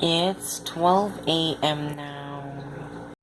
It's 12 a.m. now.